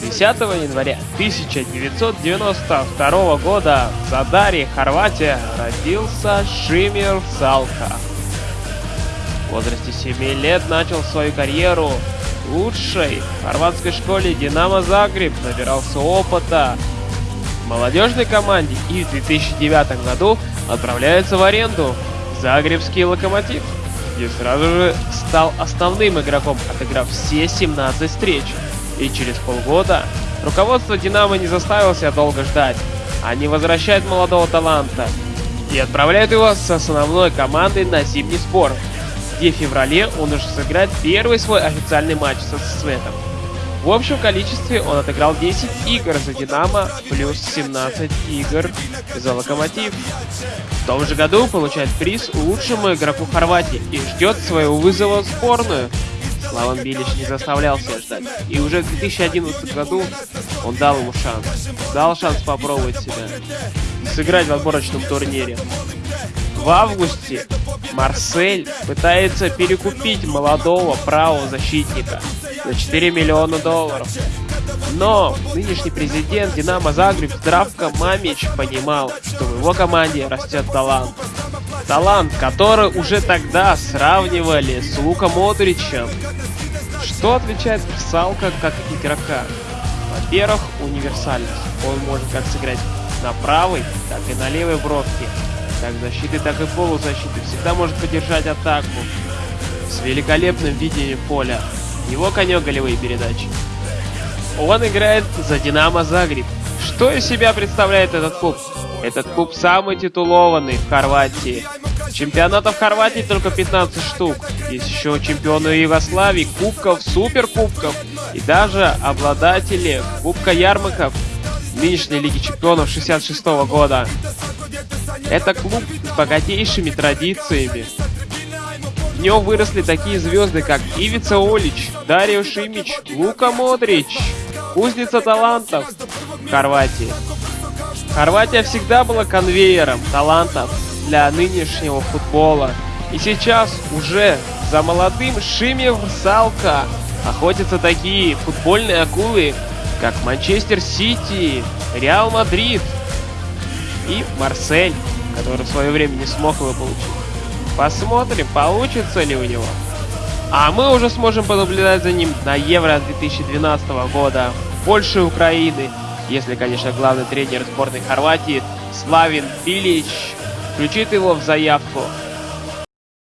10 января 1992 года в Задаре, Хорватия, родился Шимир Салка. В возрасте 7 лет начал свою карьеру в лучшей хорватской школе «Динамо Загреб», набирался опыта в молодежной команде и в 2009 году отправляется в аренду в Загребский «Локомотив», где сразу же стал основным игроком, отыграв все 17 встреч. И через полгода руководство «Динамо» не заставило себя долго ждать. Они возвращают молодого таланта и отправляют его с основной командой на зимний сбор, где в феврале он уже сыграет первый свой официальный матч со Светом. В общем количестве он отыграл 10 игр за Динамо, плюс 17 игр за Локомотив. В том же году получает приз лучшему игроку Хорватии и ждет своего вызова в сборную. Славан Билич не заставлял себя ждать, и уже в 2011 году он дал ему шанс. Дал шанс попробовать себя, сыграть в отборочном турнире. В августе Марсель пытается перекупить молодого правого защитника за 4 миллиона долларов. Но нынешний президент Динамо Загреб Здравко Мамич понимал, что в его команде растет талант. Талант, который уже тогда сравнивали с Луком Модричем. Что отличает Салка как игрока? Во-первых, универсальность. Он может как сыграть на правой, так и на левой бровке. Как защиты, так и полузащиты. Всегда может поддержать атаку. С великолепным видением поля. Его конек голевые передачи. Он играет за Динамо Загреб. Что из себя представляет этот клуб? Этот клуб самый титулованный в Хорватии. Чемпионатов Хорватии только 15 штук. Есть еще чемпионы Югославии, кубков, суперкубков и даже обладатели Кубка Ярмаков нынешней Лиги Чемпионов 66 -го года. Это клуб с богатейшими традициями. В нем выросли такие звезды, как Ивица Олич, Дарио Шимич, Лука Модрич, кузница талантов Хорватии. Хорватия всегда была конвейером талантов для нынешнего футбола. И сейчас уже за молодым Шиме Врсалько охотятся такие футбольные акулы, как Манчестер Сити, Реал Мадрид и Марсель, который в свое время не смог его получить. Посмотрим, получится ли у него. А мы уже сможем понаблюдать за ним на Евро 2012 года в Польше и Украины, если, конечно, главный тренер сборной Хорватии Славин Билич включит его в заявку